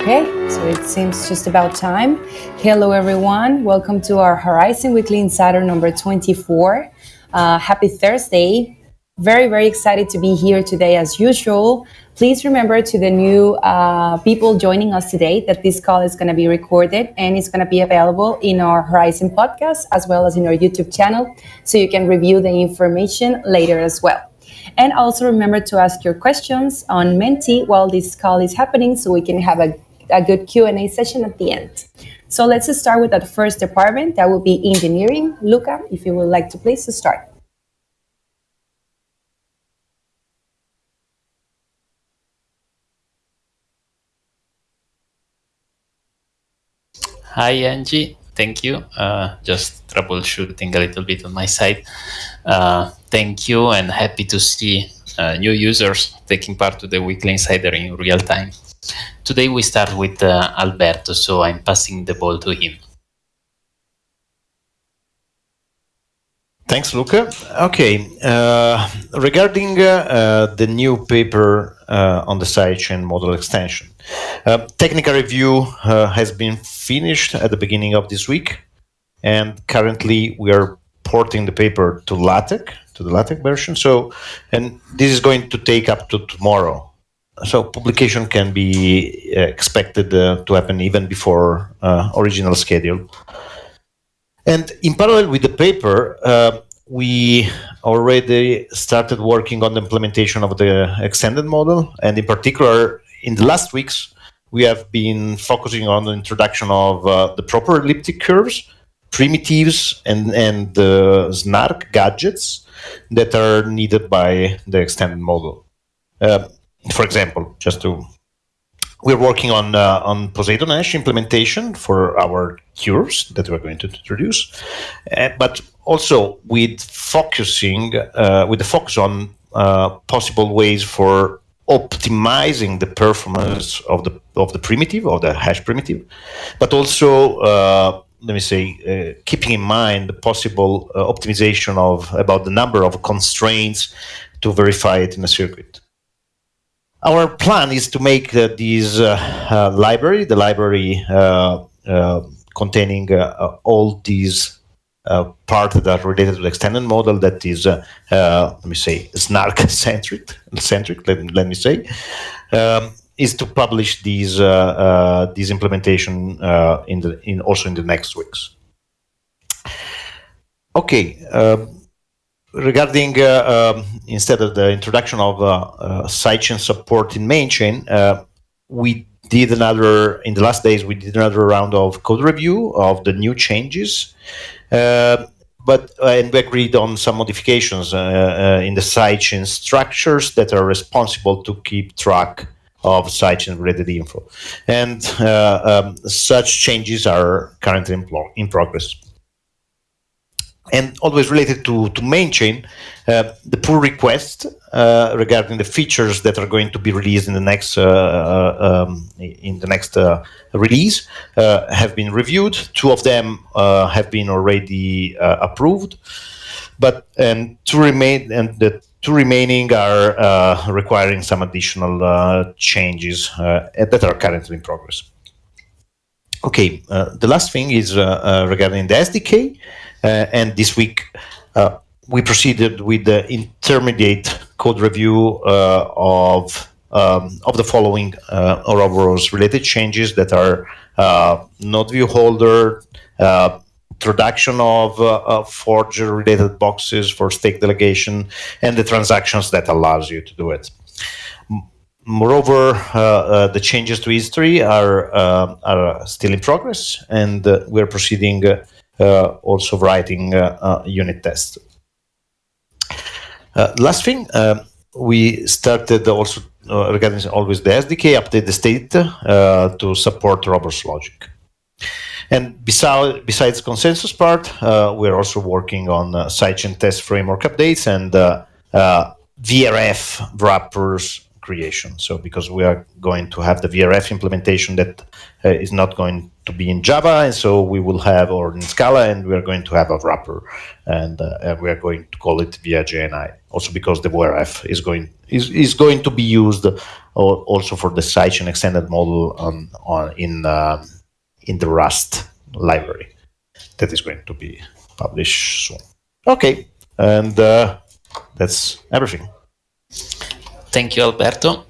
Okay, so it seems just about time. Hello, everyone. Welcome to our Horizen Weekly Insider number 24. Uh, happy Thursday. Very, very excited to be here today as usual. Please remember to the new uh, people joining us today that this call is going to be recorded and it's going to be available in our Horizen podcast as well as in our YouTube channel so you can review the information later as well. And also remember to ask your questions on Menti while this call is happening so we can have a, a good Q&A session at the end. So let's start with that first department. That will be engineering. Luca, if you would like to please start. Hi, Angie. Thank you. Uh, just troubleshooting a little bit on my side. Uh, thank you and happy to see uh, new users taking part to the weekly insider in real time. Today we start with uh, Alberto, so I'm passing the ball to him. Thanks, Luca. Okay, uh, regarding uh, the new paper uh, on the sidechain model extension, uh, technical review uh, has been finished at the beginning of this week, and currently we are porting the paper to LaTeX, to the LaTeX version. So, and this is going to take up to tomorrow. So publication can be expected to happen even before original schedule. And in parallel with the paper, uh, we already started working on the implementation of the extended model. And in particular, in the last weeks, we have been focusing on the introduction of uh, the proper elliptic curves, primitives, and, and the snark gadgets that are needed by the extended model. Uh, for example, just to we're working on uh, on Poseidon hash implementation for our curves that we're going to introduce, uh, but also with focusing uh, with the focus on uh, possible ways for optimizing the performance of the of the primitive of the hash primitive, but also uh, let me say uh, keeping in mind the possible optimization of about the number of constraints to verify it in a circuit. Our plan is to make uh, this uh, uh, library, the library containing all these uh, part that are related to the extended model that is, uh, uh, let me say, snark centric, centric let, let me say, um, is to publish these these implementation in the in also in the next weeks. Okay. Um, regarding uh, um, instead of the introduction of uh, uh, sidechain support in mainchain, we did another in the last days. We did another round of code review of the new changes, but and we agreed on some modifications in the sidechain structures that are responsible to keep track of sidechain related info, and um, such changes are currently in, in progress and always related to, to main chain, uh, the pull request uh, regarding the features that are going to be released in the next uh, uh um, in the next uh, release uh, have been reviewed. Two of them have been already approved, but and two remain and the two remaining are requiring some additional changes that are currently in progress. Okay, the last thing is regarding the SDK. Uh, and this week, uh, we proceeded with the intermediate code review uh, of um, of the following uh, Ouroboros related changes that are uh, node view holder, uh, introduction of uh, forger related boxes for stake delegation, and the transactions that allows you to do it. Moreover, the changes to history are are still in progress, and we're proceeding also writing uh, uh, unit tests. last thing, we started also regarding always the SDK, update the state to support Ouroboros logic. And besides, besides consensus part, uh, we're also working on uh, sidechain test framework updates and uh, VRF wrappers creation. So because we are going to have the VRF implementation that uh, is not going to be in Java, and so we will have or in Scala, and we are going to have a wrapper, and, uh, and we are going to call it via JNI. Also because the VRF is going is, is going to be used also for the sidechain extended model on, on in uh, in the Rust library that is going to be published soon. Okay, and uh, that's everything. Thank you, Alberto.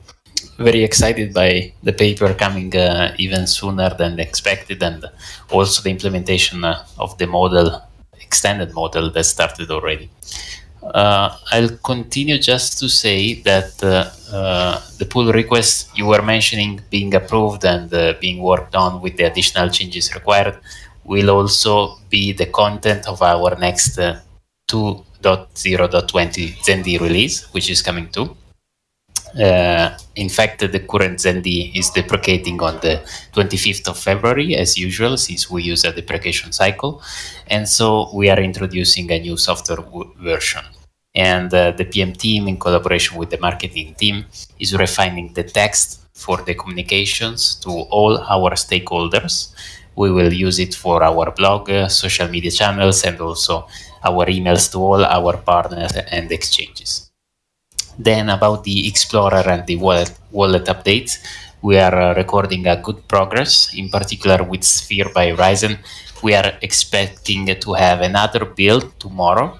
Very excited by the paper coming uh, even sooner than expected, and also the implementation uh, of the model, extended model that started already. Uh, I'll continue just to say that uh, uh, the pull request you were mentioning being approved and uh, being worked on with the additional changes required will also be the content of our next 2.0.20 ZenD release, which is coming too. Uh, in fact, the current ZenD is deprecating on the 25th of February, as usual, since we use a deprecation cycle. And so we are introducing a new software version. And uh, the PM team, in collaboration with the marketing team, is refining the text for the communications to all our stakeholders. We will use it for our blog, uh, social media channels, and also our emails to all our partners and exchanges. Then about the Explorer and the wallet, wallet updates, we are uh, recording a good progress, in particular with Sphere by Horizen. We are expecting to have another build tomorrow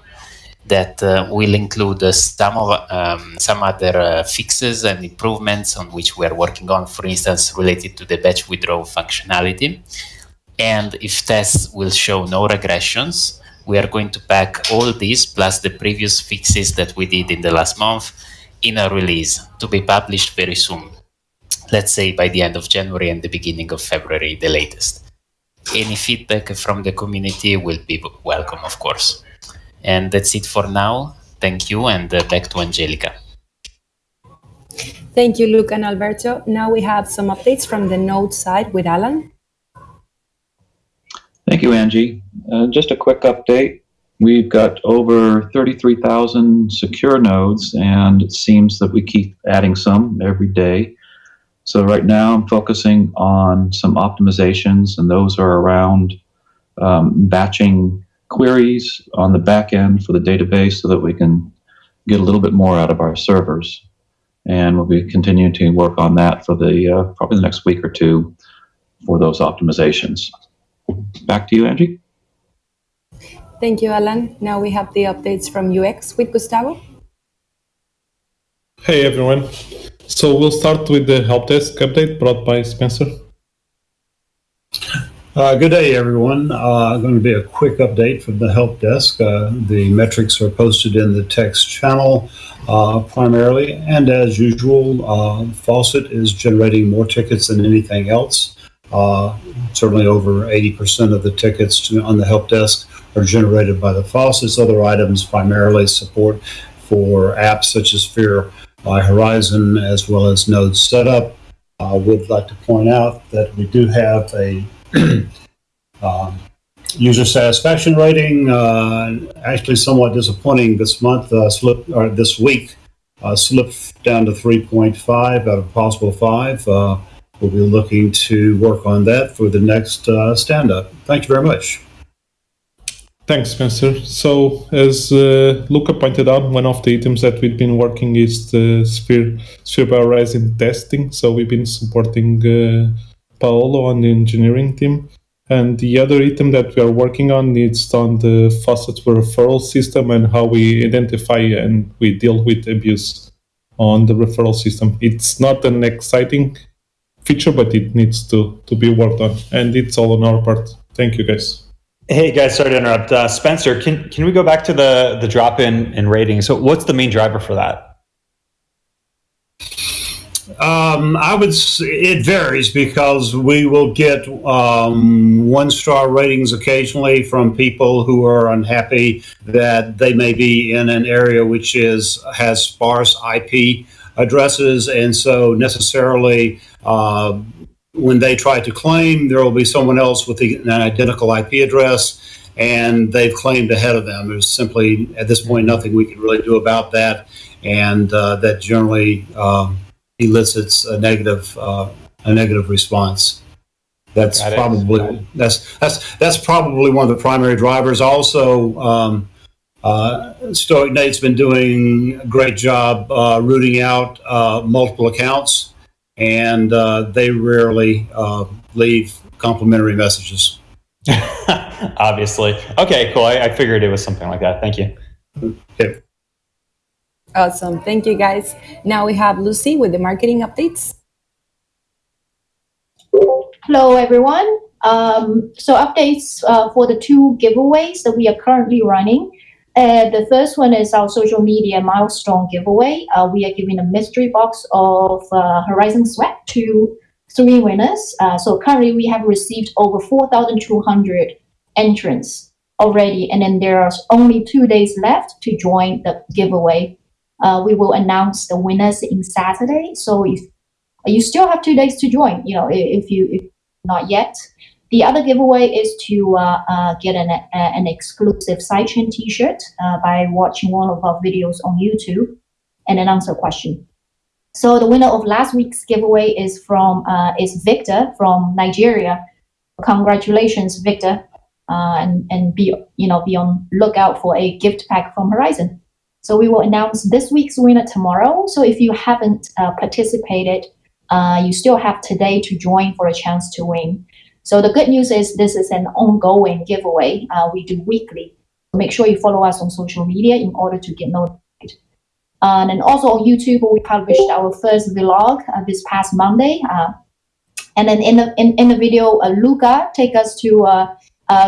that uh, will include uh, some of um, some other uh, fixes and improvements on which we are working on, for instance, related to the batch withdrawal functionality. And if tests will show no regressions, we are going to pack all these plus the previous fixes that we did in the last month in a release to be published very soon. Let's say by the end of January and the beginning of February, the latest. Any feedback from the community will be welcome, of course. And that's it for now. Thank you, and uh, back to Angelica. Thank you, Luke and Alberto. Now we have some updates from the Node side with Alan. Thank you, Angie. Uh, just a quick update. We've got over 33,000 secure nodes, and it seems that we keep adding some every day. So right now I'm focusing on some optimizations, and those are around um, batching queries on the back end for the database so that we can get a little bit more out of our servers. And we'll be continuing to work on that for the uh, probably the next week or two for those optimizations. Back to you, Angie. Thank you, Alan. Now we have the updates from UX with Gustavo. Hey, everyone. So we'll start with the help desk update brought by Spencer. Uh, good day, everyone. Uh, going to be a quick update from the help desk. Uh, the metrics are posted in the text channel uh, primarily, and as usual, uh, Faucet is generating more tickets than anything else. Uh, certainly over 80% of the tickets on the help desk are generated by the faucets. Other items primarily support for apps such as Sphere by Horizen as well as Node Setup. I would like to point out that we do have a um, user satisfaction rating, uh, actually somewhat disappointing this month, uh, slip, or this week, uh, slipped down to 3.5 out of possible 5. Uh, we'll be looking to work on that for the next uh, stand up. Thank you very much. Thanks, Spencer. So, as uh, Luca pointed out, one of the items that we've been working is the Sphere, Sphere by Horizen testing. So, we've been supporting uh, Paolo on the engineering team. And the other item that we are working on is on the faucet referral system and how we identify and we deal with abuse on the referral system. It's not an exciting feature, but it needs to, to be worked on. And it's all on our part. Thank you, guys. Hey guys, sorry to interrupt. Uh, Spencer, can can we go back to the the drop in in rating? So, what's the main driver for that? Um, I would. It varies because we will get um, one star ratings occasionally from people who are unhappy that they may be in an area which is has sparse IP addresses, and so necessarily uh, when they try to claim, there will be someone else with the, an identical IP address, and they've claimed ahead of them. There's simply, at this point, nothing we can really do about that, and uh, that generally um, elicits a negative uh, a negative response. That's probably that's that's that's probably one of the primary drivers. Also, um, uh, Stoic Nate's been doing a great job uh, rooting out uh, multiple accounts, and uh, they rarely uh, leave complimentary messages. Obviously. Okay, cool. I, I figured it was something like that. Thank you. Okay. Awesome. Thank you, guys. Now we have Lucy with the marketing updates. Hello, everyone. Um, so updates uh, for the two giveaways that we are currently running. The first one is our social media milestone giveaway. Uh, we are giving a mystery box of uh, Horizen Sweat to three winners. Uh, so currently we have received over 4,200 entrants already, and then there are only two days left to join the giveaway. Uh, we will announce the winners in Saturday. So if you still have two days to join, you know, if you if not yet. The other giveaway is to uh, uh, get an, uh, an exclusive sidechain T-shirt uh, by watching one of our videos on YouTube and then answer a question. So the winner of last week's giveaway is from uh, is Victor from Nigeria. Congratulations, Victor, uh, and and be you know be on lookout for a gift pack from Horizen. So we will announce this week's winner tomorrow. So if you haven't uh, participated, you still have today to join for a chance to win. So the good news is this is an ongoing giveaway. Uh, we do weekly. Make sure you follow us on social media in order to get notified. Uh, and also on YouTube, we published our first vlog uh, this past Monday. Uh, and then in the in, in the video, uh, Luca take us to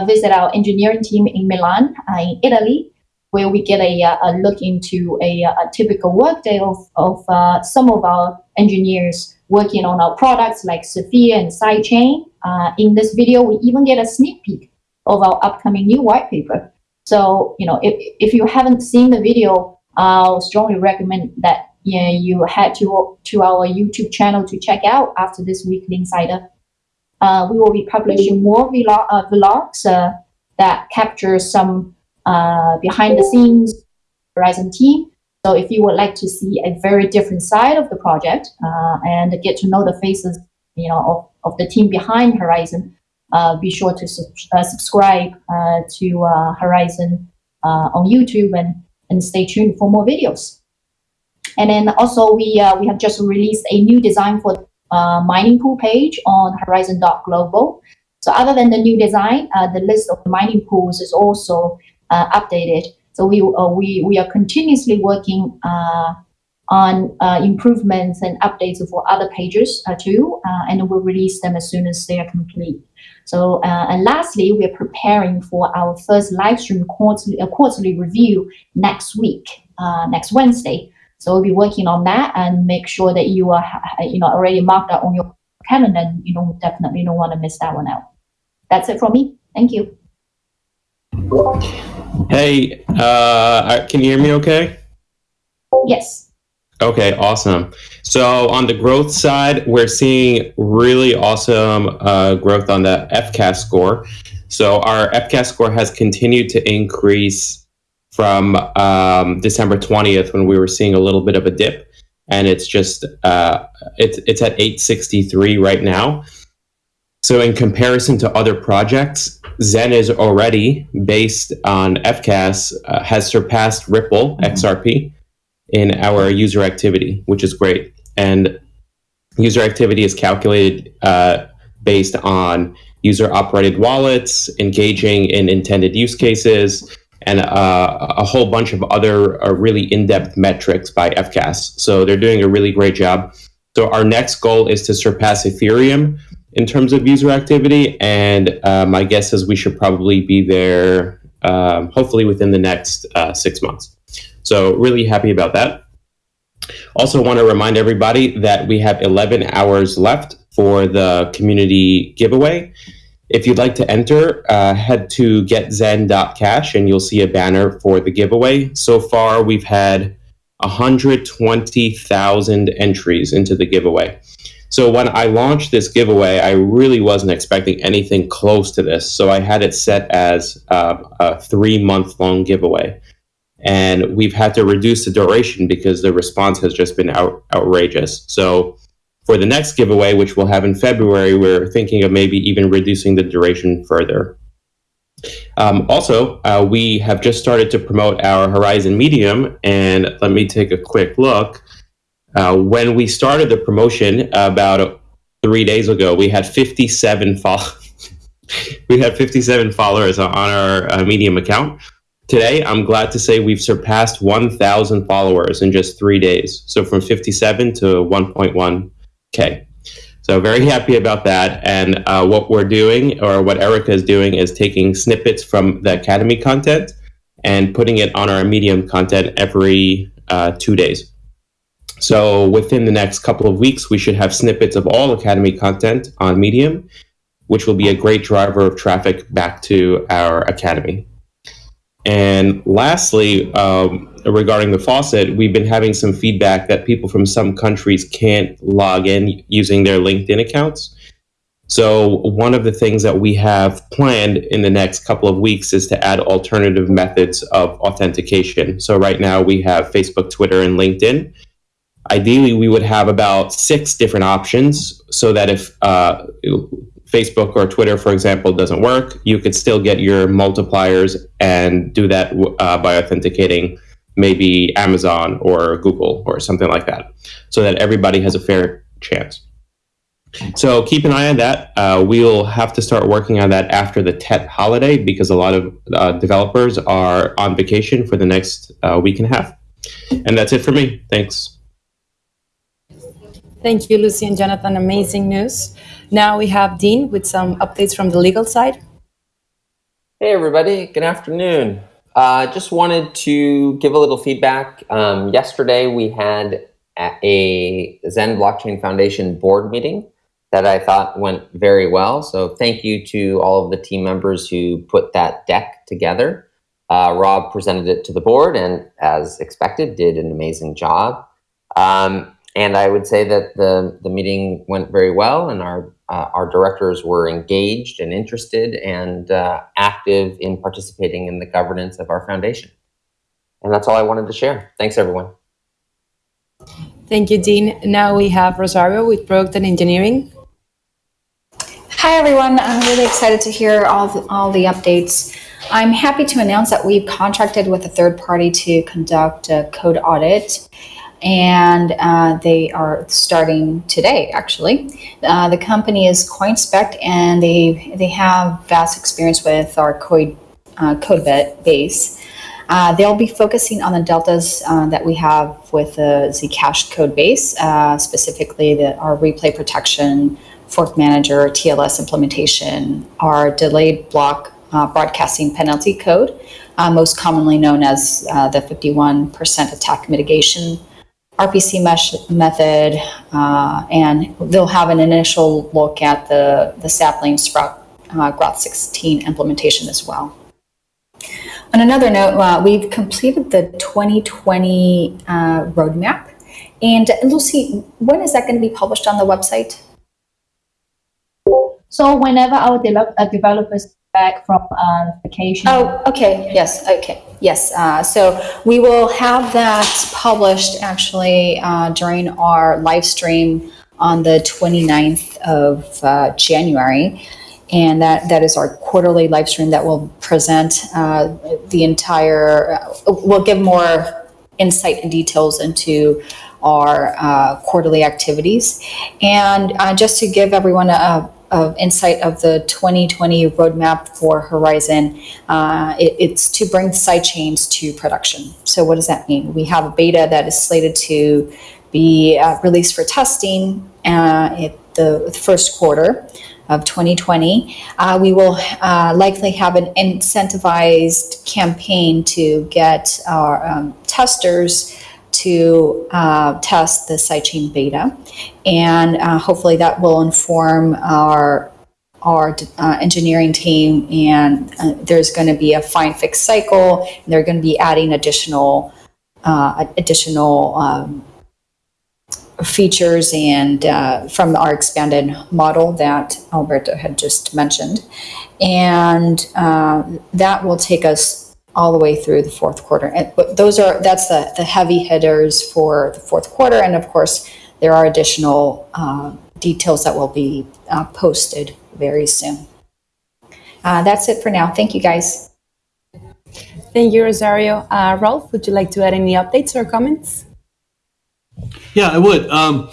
visit our engineering team in Milan, in Italy, where we get a, a look into a, a typical workday of, of some of our engineers working on our products like Sophia and Sidechain. Uh, in this video, we even get a sneak peek of our upcoming new white paper. So, you know, if, if you haven't seen the video, I'll strongly recommend that yeah, you head to, to our YouTube channel to check out after this weekly insider. Uh, we will be publishing more vlog, uh, vlogs uh, that capture some uh, behind the scenes Horizen team. So if you would like to see a very different side of the project uh, and get to know the faces, you know, of, of the team behind Horizen, uh, be sure to uh, subscribe uh, to uh, Horizen uh, on YouTube and, and stay tuned for more videos. And then also we we have just released a new design for mining pool page on Horizen.global. So other than the new design, the list of the mining pools is also updated. So we uh, we we are continuously working uh, on uh, improvements and updates for other pages too, and we'll release them as soon as they are complete. So and lastly, we are preparing for our first live stream quarterly quarterly review next week, next Wednesday. So we'll be working on that and make sure that you are you know already marked out on your calendar. And you don't definitely don't want to miss that one out. That's it from me. Thank you. Hey, uh, can you hear me okay? Yes. Okay, awesome. So on the growth side, we're seeing really awesome uh, growth on the FCAS score. So our FCAS score has continued to increase from um, December 20th when we were seeing a little bit of a dip, and it's just uh, it's it's at 863 right now. So in comparison to other projects, Zen is already based on FCAS uh, has surpassed Ripple XRP in our user activity, which is great. And user activity is calculated uh, based on user operated wallets, engaging in intended use cases, and uh, a whole bunch of other uh, really in depth metrics by FCAS. So they're doing a really great job. So our next goal is to surpass Ethereum in terms of user activity. And uh, my guess is we should probably be there um, hopefully within the next uh, six months. So, really happy about that. Also, want to remind everybody that we have 11 hours left for the community giveaway. If you'd like to enter, uh, head to getzen.cash and you'll see a banner for the giveaway. So far, we've had 120,000 entries into the giveaway. So when I launched this giveaway, I really wasn't expecting anything close to this. So I had it set as uh, a three month long giveaway. and we've had to reduce the duration because the response has just been out, outrageous. So for the next giveaway, which we'll have in February, we're thinking of maybe even reducing the duration further. Um, also, uh, we have just started to promote our Horizen Medium, and let me take a quick look. Uh, when we started the promotion about three days ago, we had 57 follow- we had 57 followers on our uh, Medium account. Today, I'm glad to say we've surpassed 1,000 followers in just three days. So from 57 to 1.1k. So very happy about that. And uh, what we're doing, or what Erica is doing, is taking snippets from the Academy content and putting it on our Medium content every uh, two days. So within the next couple of weeks, we should have snippets of all Academy content on Medium, which will be a great driver of traffic back to our Academy. And lastly, um, regarding the faucet, we've been having some feedback that people from some countries can't log in using their LinkedIn accounts. So, one of the things that we have planned in the next couple of weeks is to add alternative methods of authentication. So, right now we have Facebook, Twitter, and LinkedIn. Ideally, we would have about six different options so that if uh, Facebook or Twitter, for example, doesn't work, you could still get your multipliers and do that uh, by authenticating maybe Amazon or Google or something like that, so that everybody has a fair chance. So keep an eye on that. Uh, we'll have to start working on that after the Tet holiday because a lot of uh, developers are on vacation for the next uh, week and a half. And that's it for me. Thanks. Thank you, Lucy and Jonathan. Amazing news. Now we have Dean with some updates from the legal side. Hey, everybody. Good afternoon. Uh, just wanted to give a little feedback. Um, yesterday, we had a Zen Blockchain Foundation board meeting that I thought went very well. So thank you to all of the team members who put that deck together. Uh, Rob presented it to the board and, as expected, did an amazing job. Um, and I would say that the the meeting went very well, and our uh, our directors were engaged and interested and uh, active in participating in the governance of our foundation. And that's all I wanted to share. Thanks, everyone. Thank you, Dean. Now we have Rosario with Product and Engineering. Hi, everyone. I'm really excited to hear all the, all the updates. I'm happy to announce that we've contracted with a third party to conduct a code audit and uh, they are starting today. Actually, uh, the company is CoinSpect, and they they have vast experience with our code uh, code base. Uh, they'll be focusing on the deltas uh, that we have with the Zcash code base, uh, specifically the, our replay protection, fork manager, TLS implementation, our delayed block broadcasting penalty code, most commonly known as the 51% attack mitigation RPC mesh method, uh, and they'll have an initial look at the, the sapling sprout uh, Groth 16 implementation as well. On another note, uh, we've completed the 2020 uh, roadmap. And Lucy, when is that going to be published on the website? So whenever our de- uh, developers back from uh, vacation. Oh, okay. Yes. Okay. Yes. Uh, so we will have that published actually uh, during our live stream on the 29th of uh, January. And that, that is our quarterly live stream that will present uh, the entire, uh, we'll give more insight and details into our quarterly activities. And just to give everyone a, of insight of the 2020 roadmap for Horizen. Uh, it, it's to bring sidechains to production. So what does that mean? We have a beta that is slated to be uh, released for testing uh, at the first quarter of 2020. Uh, we will uh, likely have an incentivized campaign to get our um, testers to uh, test the sidechain beta, and uh, hopefully that will inform our our uh, engineering team. And uh, there's going to be a fine fix cycle. And they're going to be adding additional uh, additional um, features and uh, from our expanded model that Alberto had just mentioned, and that will take us all the way through the fourth quarter. And, but those are, that's the, the heavy hitters for the fourth quarter. And of course, there are additional uh, details that will be uh, posted very soon. Uh, that's it for now. Thank you, guys. Thank you, Rosario. Uh, Rolf, would you like to add any updates or comments? Yeah, I would. Um,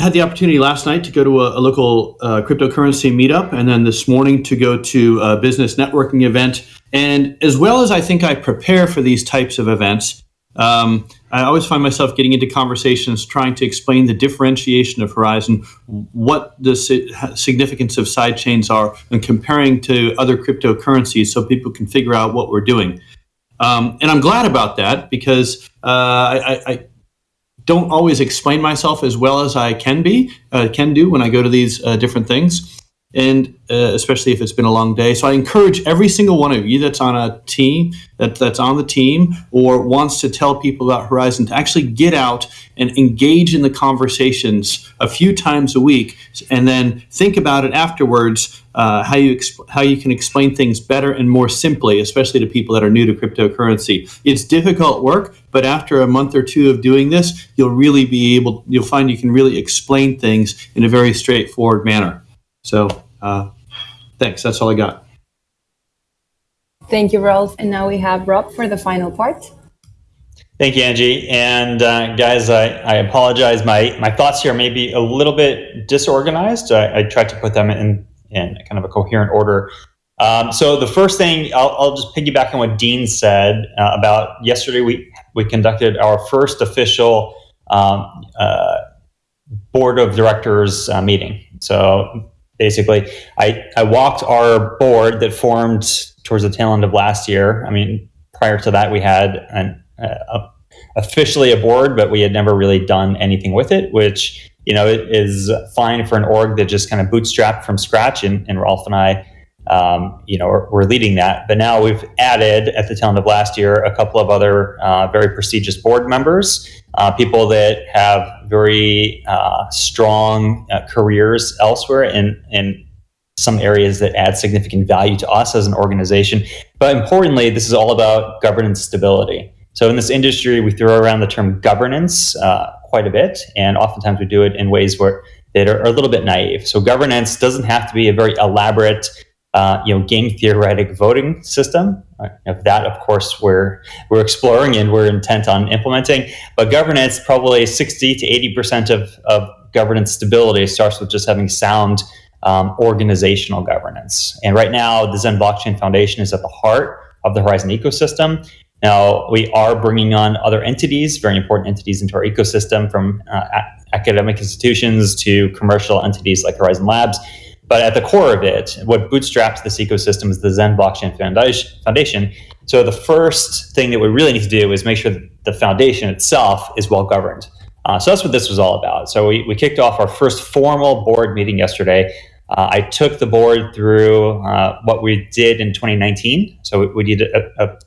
had the opportunity last night to go to a, a local uh, cryptocurrency meetup, and then this morning to go to a business networking event. And as well as I think I prepare for these types of events, um, I always find myself getting into conversations trying to explain the differentiation of Horizen, what the significance of sidechains are, and comparing to other cryptocurrencies so people can figure out what we're doing. Um, and I'm glad about that because uh, I, I, don't always explain myself as well as I can be, uh, can do when I go to these uh, different things and uh, especially if it's been a long day. So I encourage every single one of you that's on a team, that, that's on the team, or wants to tell people about Horizen to actually get out and engage in the conversations a few times a week, and then think about it afterwards. Uh, how you how you can explain things better and more simply, especially to people that are new to cryptocurrency. It's difficult work, but after a month or two of doing this, you'll really be able. You'll find you can really explain things in a very straightforward manner. So uh, thanks. That's all I got. Thank you, Rolf. And now we have Rob for the final part. Thank you, Angie. And uh, guys, I, I, apologize. My my thoughts here may be a little bit disorganized. I, I tried to put them in in kind of a coherent order. Um, so the first thing, I'll, I'll, just piggyback on what Dean said uh, about yesterday. We we conducted our first official um, uh, board of directors uh, meeting. So basically. I, I walked our board that formed towards the tail end of last year. I mean, prior to that, we had an, uh, officially a board, but we had never really done anything with it, which you know is fine for an org that just kind of bootstrapped from scratch. And, and Rolf and I, um, you know, we're, we're, leading that. But now we've added at the tail end of last year a couple of other uh, very prestigious board members uh, people that have very uh, strong uh, careers elsewhere in, in some areas that add significant value to us as an organization. But importantly, this is all about governance stability. So in this industry, we throw around the term governance uh, quite a bit, and oftentimes we do it in ways where that are, are a little bit naive. So governance doesn't have to be a very elaborate uh, you know, game theoretic voting system. Of that, of course, we're we're exploring and we're intent on implementing. But governance, probably sixty to eighty percent of of governance stability starts with just having sound um, organizational governance. And right now, the Zen Blockchain Foundation is at the heart of the Horizen ecosystem. Now, we are bringing on other entities, very important entities, into our ecosystem, from uh, academic institutions to commercial entities like Horizen Labs but at the core of it, what bootstraps this ecosystem is the Zen Blockchain Foundation. So the first thing that we really need to do is make sure that the foundation itself is well governed. Uh, so that's what this was all about. So we, we kicked off our first formal board meeting yesterday. Uh, I took the board through uh, what we did in 2019. So we, we did a, a,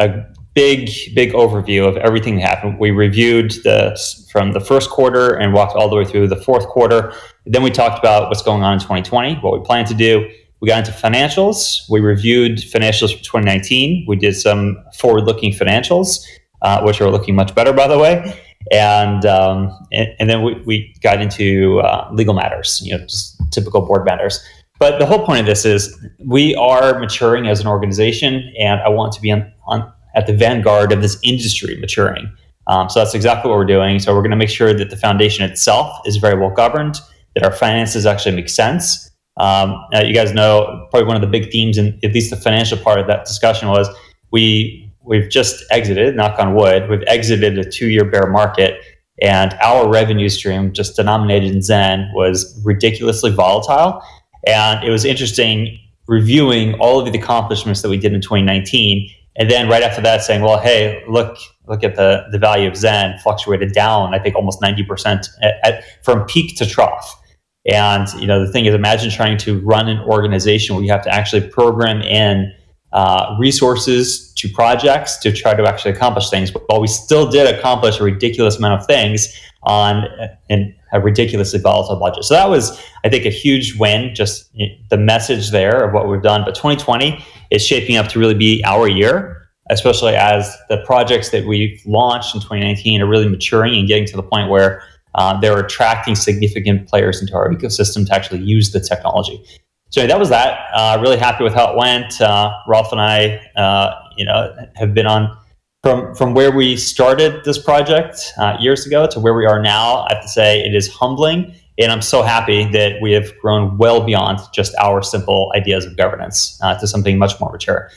a, big, big overview of everything that happened. We reviewed the from the first quarter and walked all the way through the fourth quarter. Then we talked about what's going on in 2020, what we plan to do. We got into financials. We reviewed financials for 2019. We did some forward-looking financials, uh, which are looking much better, by the way. And um, and, and, then we, we got into uh, legal matters, you know, just typical board matters. But the whole point of this is we are maturing as an organization, and I want to be on, on at the vanguard of this industry maturing. Um, so that's exactly what we're doing. So we're going to make sure that the foundation itself is very well governed that our finances actually make sense. Um, uh, you guys know probably one of the big themes in at least the financial part of that discussion was we we've just exited, knock on wood, we've exited a two-year bear market, and our revenue stream, just denominated in Zen, was ridiculously volatile. And it was interesting reviewing all of the accomplishments that we did in 2019, and then right after that saying, well, hey, look, look at the the value of Zen fluctuated down, I think almost 90% at, at, from peak to trough. And you know, the thing is, imagine trying to run an organization where you have to actually program in uh, resources to projects to try to actually accomplish things. But while we still did accomplish a ridiculous amount of things on and a ridiculously volatile budget. So that was, I think, a huge win. Just the message there of what we've done. But 2020 is shaping up to really be our year, especially as the projects that we've launched in 2019 are really maturing and getting to the point where uh, they're attracting significant players into our ecosystem to actually use the technology. So that was that. Uh, really happy with how it went. Uh, Rolf and I, uh, you know, have been on from from where we started this project uh, years ago to where we are now. I have to say it is humbling, and I'm so happy that we have grown well beyond just our simple ideas of governance uh, to something much more mature.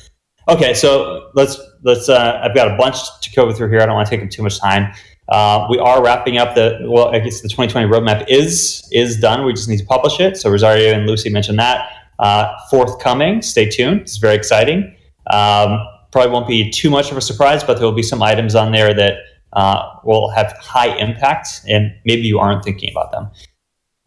Okay, so let's let's. I've got a bunch to go through here. I don't want to take up too much time. Uh, we are wrapping up the well. I guess the 2020 roadmap is is done. We just need to publish it. So Rosario and Lucy mentioned that. Uh, forthcoming. Stay tuned. It's very exciting. Um, probably won't be too much of a surprise, but there will be some items on there that uh, will have high impact, and maybe you aren't thinking about them.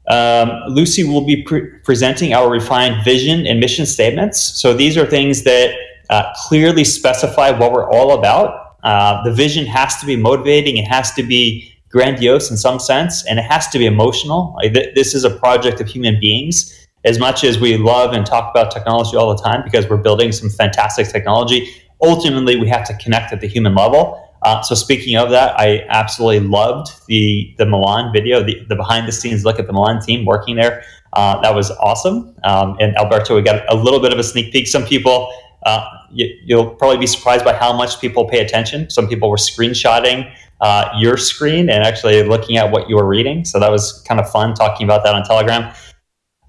Um, Lucy will be pre presenting our refined vision and mission statements. So these are things that uh, clearly specify what we're all about uh, the vision has to be motivating. It has to be grandiose in some sense, and it has to be emotional. This is a project of human beings. As much as we love and talk about technology all the time because we're building some fantastic technology, ultimately we have to connect at the human level. Uh, so speaking of that, I absolutely loved the the Milan video, the, the behind the scenes look at the Milan team working there. Uh, that was awesome. Um, and Alberto, we got a little bit of a sneak peek. Some people uh, you, will probably be surprised by how much people pay attention. Some people were screenshotting uh, your screen and actually looking at what you were reading. So that was kind of fun talking about that on Telegram.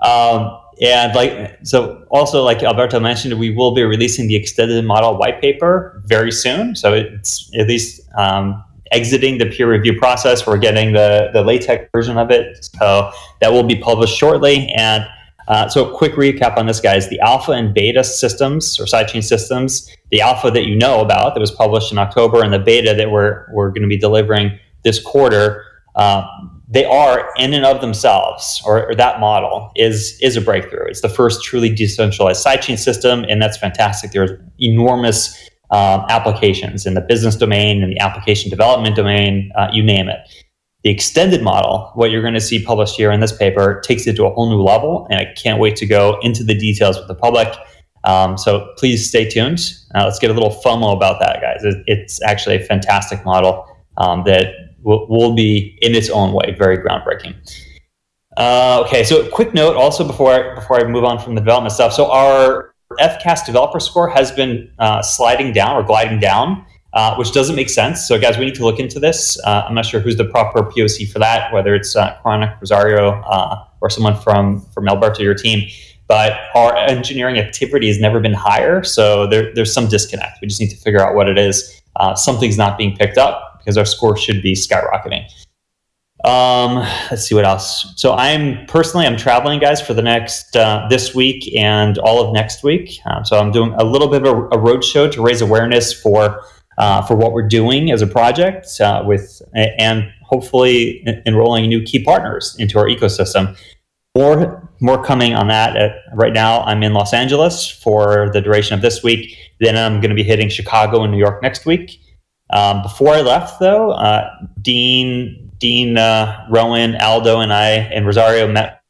Um, and like so, also like Alberto mentioned, we will be releasing the extended model white paper very soon. So it's at least um, exiting the peer review process. We're getting the the LaTeX version of it, so that will be published shortly. And uh, so a quick recap on this, guys. The alpha and beta systems or sidechain systems, the alpha that you know about that was published in October and the beta that we're, we're going to be delivering this quarter, uh, they are in and of themselves, or, or, that model is, is a breakthrough. It's the first truly decentralized sidechain system, and that's fantastic. There's enormous um, applications in the business domain and the application development domain, uh, you name it. The extended model, what you're going to see published here in this paper, takes it to a whole new level, and I can't wait to go into the details with the public. Um, so please stay tuned. Uh, let's get a little FOMO about that, guys. It's actually a fantastic model um, that will, will, be, in its own way, very groundbreaking. Uh, okay, so quick note also before I, before I move on from the development stuff. So our FCAS developer score has been uh, sliding down or gliding down uh, which doesn't make sense. So, guys, we need to look into this. Uh, I'm not sure who's the proper POC for that, whether it's uh, Chronic, Rosario, uh, or someone from from Alberto, your team. But our engineering activity has never been higher, so there, there's some disconnect. We just need to figure out what it is. Uh, something's not being picked up because our score should be skyrocketing. Um, let's see what else. So I'm personally I'm traveling, guys, for the next uh, this week and all of next week. Um, so I'm doing a little bit of a, a road show to raise awareness for uh, for what we're doing as a project uh, with and hopefully enrolling new key partners into our ecosystem. More, more coming on that. At, right now, I'm in Los Angeles for the duration of this week. Then I'm going to be hitting Chicago and New York next week. Um, before I left, though, uh, Dean, Dean, uh, Rowan, Aldo, and I and Rosario met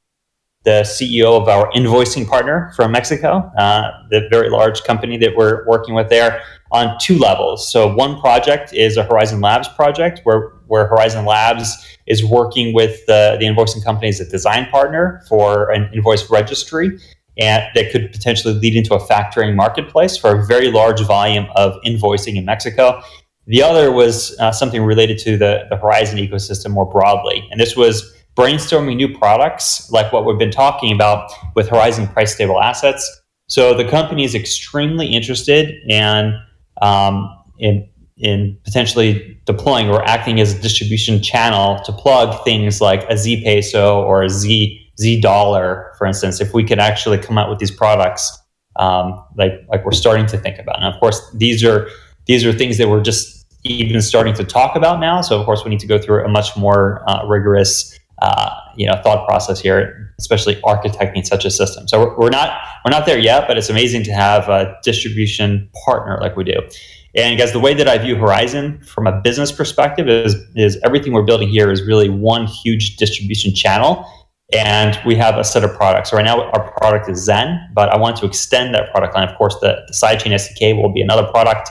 the CEO of our invoicing partner from Mexico, uh, the very large company that we're working with there on two levels. So one project is a Horizen Labs project where, where Horizen Labs is working with the, the invoicing company as a design partner for an invoice registry and that could potentially lead into a factoring marketplace for a very large volume of invoicing in Mexico. The other was uh, something related to the, the Horizen ecosystem more broadly. And this was brainstorming new products like what we've been talking about with Horizen price stable assets. So the company is extremely interested in um, in in potentially deploying or acting as a distribution channel to plug things like a Z peso or a Z Z dollar, for instance, if we could actually come out with these products um, like like we're starting to think about. And of course, these are these are things that we're just even starting to talk about now. So of course, we need to go through a much more uh, rigorous uh, you know thought process here, especially architecting such a system. So we're, we're not we're not there yet, but it's amazing to have a distribution partner like we do. And guys, the way that I view Horizen from a business perspective is is everything we're building here is really one huge distribution channel. And we have a set of products. So right now, our product is Zen, but I want to extend that product line. Of course, the, the sidechain SDK will be another product,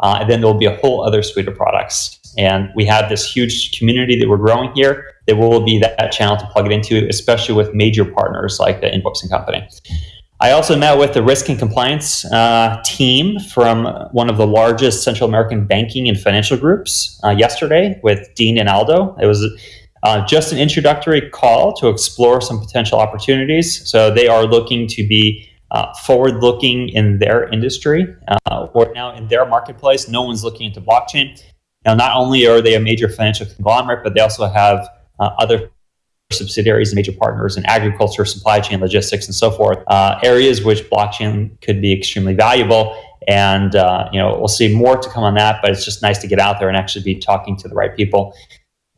uh, and then there will be a whole other suite of products. And we have this huge community that we're growing here. There will be that, that channel to plug it into, especially with major partners like the Inbooks and Company. I also met with the risk and compliance uh, team from one of the largest Central American banking and financial groups uh, yesterday with Dean and Aldo. It was uh, just an introductory call to explore some potential opportunities. So they are looking to be uh, forward looking in their industry uh, or now in their marketplace. No one's looking into blockchain. Now, not only are they a major financial conglomerate, but they also have uh, other subsidiaries and major partners in agriculture, supply chain, logistics, and so forth, uh, areas which blockchain could be extremely valuable. And uh, you know, we'll see more to come on that, but it's just nice to get out there and actually be talking to the right people.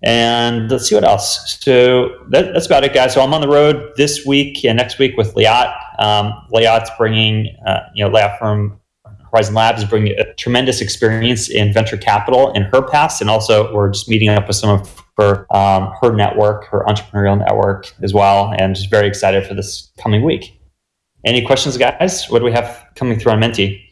And let's see what else. So that, that's about it, guys. So I'm on the road this week and next week with Liat. Um, Liat's bringing, uh, you know, Liat from Horizen Labs is bringing a tremendous experience in venture capital in her past, and also we're just meeting up with some of her um, her network, her entrepreneurial network as well, and just very excited for this coming week. Any questions, guys? What do we have coming through on Menti?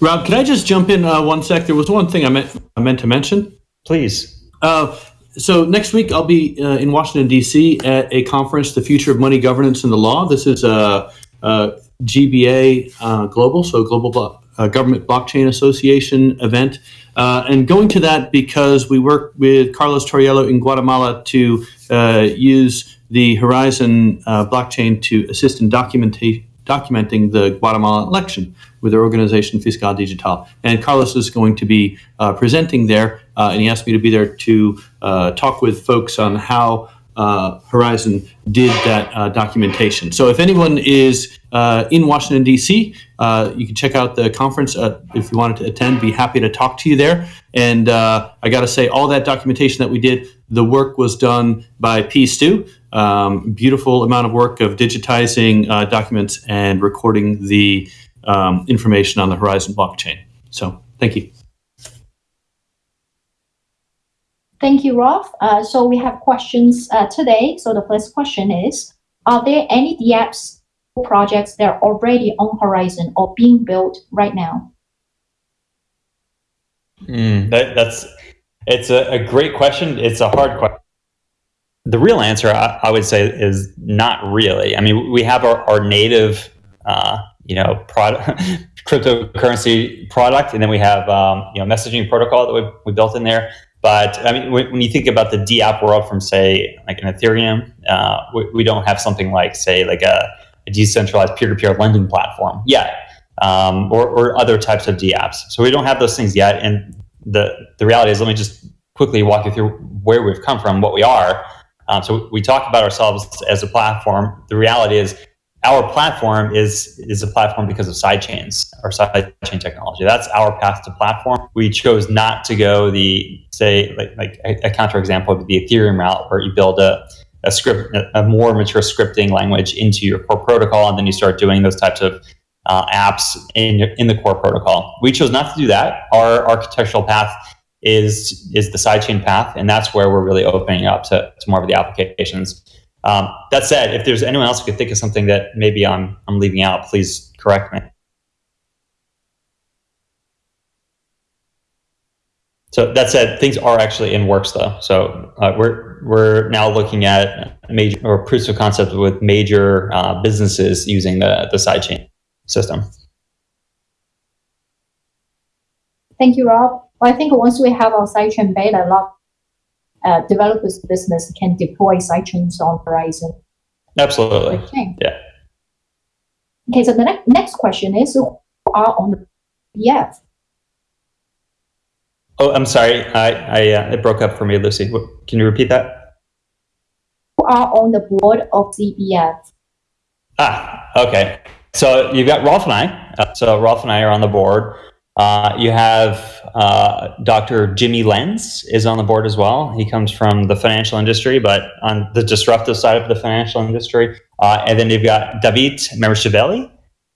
Rob, can I just jump in uh, one sec? There was one thing I meant I meant to mention. Please. Uh, so next week I'll be uh, in Washington D.C. at a conference, "The Future of Money Governance and the Law." This is a, a GBA uh, Global, so Global uh, Government Blockchain Association event, uh, and going to that because we work with Carlos Torriello in Guatemala to uh, use the Horizen uh, blockchain to assist in documenta- documenting the Guatemala election with their organization Fiscal Digital. And Carlos is going to be uh, presenting there, uh, and he asked me to be there to uh, talk with folks on how uh, Horizen did that uh, documentation. So if anyone is uh, in Washington, D.C., you can check out the conference if you wanted to attend. Be happy to talk to you there. And I got to say, all that documentation that we did, the work was done by P. Stu. Um, beautiful amount of work of digitizing documents and recording the um, information on the Horizen blockchain. So thank you. Thank you, Rolf. Uh, so we have questions uh, today. So the first question is, are there any dApps projects that are already on Horizen or being built right now? Mm, that, that's it's a, a, great question. It's a hard question. The real answer, I, I, would say, is not really. I mean, we have our, our native, uh, you know, product, cryptocurrency product, and then we have um, you know messaging protocol that we, we built in there. But I mean, when, when you think about the dApp world from say like an Ethereum, uh, we, we, don't have something like say like a, a decentralized peer-to-peer lending platform yet, um, or, or other types of dApps. So we don't have those things yet. And the the reality is, let me just quickly walk you through where we've come from, what we are. Um, so we talk about ourselves as a platform. The reality is our platform is is a platform because of sidechains or sidechain technology. That's our path to platform. We chose not to go the say like like a, a counterexample would be the Ethereum route where you build a a script a more mature scripting language into your core protocol and then you start doing those types of uh, apps in in the core protocol. We chose not to do that. Our architectural path is is the sidechain path, and that's where we're really opening up to, to more of the applications. Um, that said, if there's anyone else who could think of something that maybe I'm I'm leaving out, please correct me. So that said, things are actually in works though. So uh, we're we're now looking at major or proofs of concept with major uh, businesses using the the sidechain system. Thank you, Rob. Well, I think once we have our sidechain beta, a lot uh, developers business can deploy sidechains on Horizen. Absolutely. Okay. Yeah. Okay, so the ne- next question is who are on the BF? Oh, I'm sorry. I, I uh, it broke up for me, Lucy. Can you repeat that? Who are on the board of ZBF? Ah, okay. So you've got Rolf and I. Uh, so Rolf and I are on the board. Uh, you have uh, Dr. Jimmy Lenz is on the board as well. He comes from the financial industry, but on the disruptive side of the financial industry. Uh, and then you've got David Mersheveli.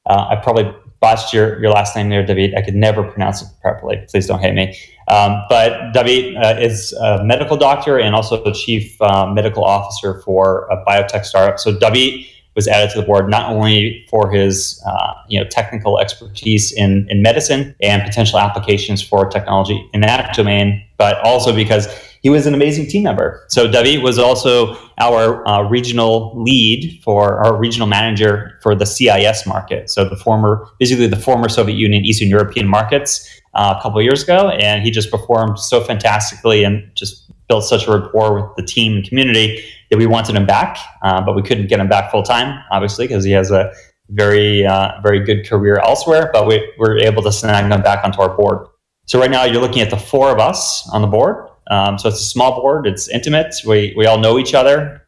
Uh, I probably botched your, your last name there, David. I could never pronounce it properly. Please don't hate me. Um, but David uh, is a medical doctor and also the chief uh, medical officer for a biotech startup. So David was added to the board not only for his uh, you know technical expertise in, in medicine and potential applications for technology in that domain, but also because he was an amazing team member. So David was also our uh, regional lead for our regional manager for the CIS market. So the former, basically the former Soviet Union, Eastern European markets uh, a couple years ago, and he just performed so fantastically and just built such a rapport with the team and community that we wanted him back, uh, but we couldn't get him back full time, obviously, because he has a very, uh, very good career elsewhere. But we were able to snag him back onto our board. So right now, you're looking at the four of us on the board. Um, so it's a small board. It's intimate. We we all know each other,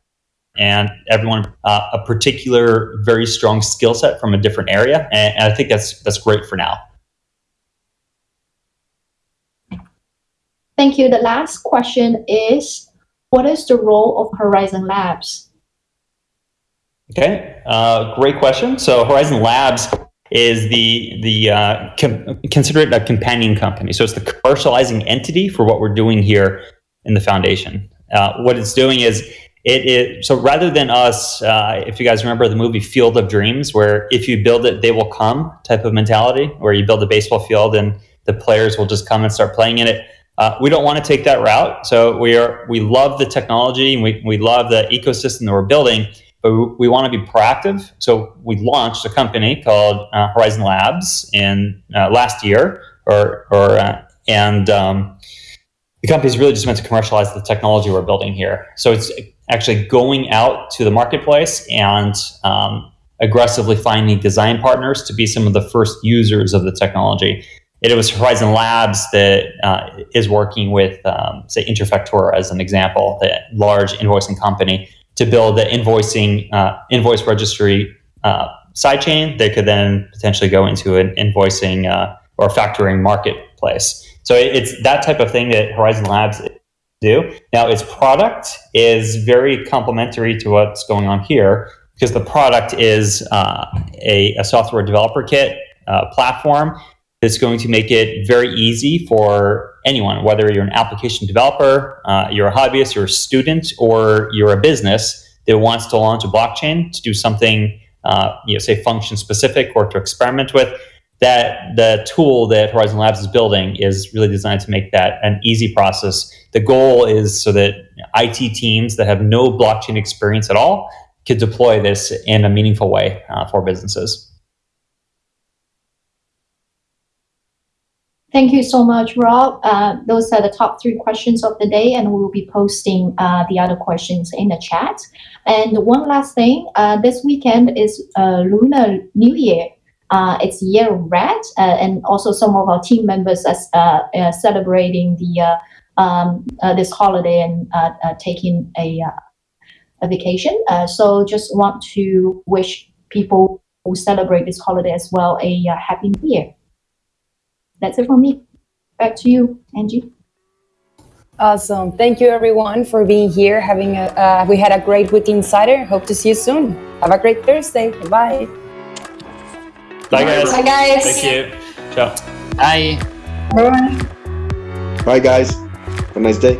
and everyone uh, a particular very strong skill set from a different area. And, and I think that's that's great for now. Thank you. The last question is, what is the role of Horizen Labs? Okay, uh, great question. So Horizen Labs is the the uh, consider it a companion company. So it's the commercializing entity for what we're doing here in the foundation. Uh, what it's doing is it, it so rather than us, uh, if you guys remember the movie Field of Dreams, where if you build it, they will come type of mentality, where you build a baseball field and the players will just come and start playing in it. Uh, we don't want to take that route. So we are we love the technology and we, we love the ecosystem that we're building, but we, we want to be proactive. So we launched a company called uh, Horizen Labs in uh, last year, or or uh, and um, the company is really just meant to commercialize the technology we're building here. So it's actually going out to the marketplace and um, aggressively finding design partners to be some of the first users of the technology it was Horizen Labs that uh, is working with, um, say, Interfactura as an example, the large invoicing company, to build the invoicing uh, invoice registry uh, sidechain that could then potentially go into an invoicing uh, or factoring marketplace. So it's that type of thing that Horizen Labs do. Now, its product is very complementary to what's going on here because the product is uh, a, a software developer kit uh, platform it's going to make it very easy for anyone, whether you're an application developer, uh, you're a hobbyist, you're a student, or you're a business that wants to launch a blockchain to do something, uh, you know, say function specific or to experiment with. That the tool that Horizen Labs is building is really designed to make that an easy process. The goal is so that IT teams that have no blockchain experience at all could deploy this in a meaningful way uh, for businesses. Thank you so much, Rob. Uh, those are the top three questions of the day, and we will be posting uh, the other questions in the chat. And one last thing, uh, this weekend is uh, Lunar New Year. Uh, it's Year Red, uh, and also some of our team members are celebrating the um, this holiday and taking a, a vacation. so just want to wish people who celebrate this holiday as well a happy New Year that's it from me. Back to you, Angie. Awesome. Thank you, everyone, for being here. Having a, uh, we had a great week insider. Hope to see you soon. Have a great Thursday. Bye. Bye, guys. Bye, guys. Thank you. Ciao. Bye. Bye. Bye, guys. Have a nice day.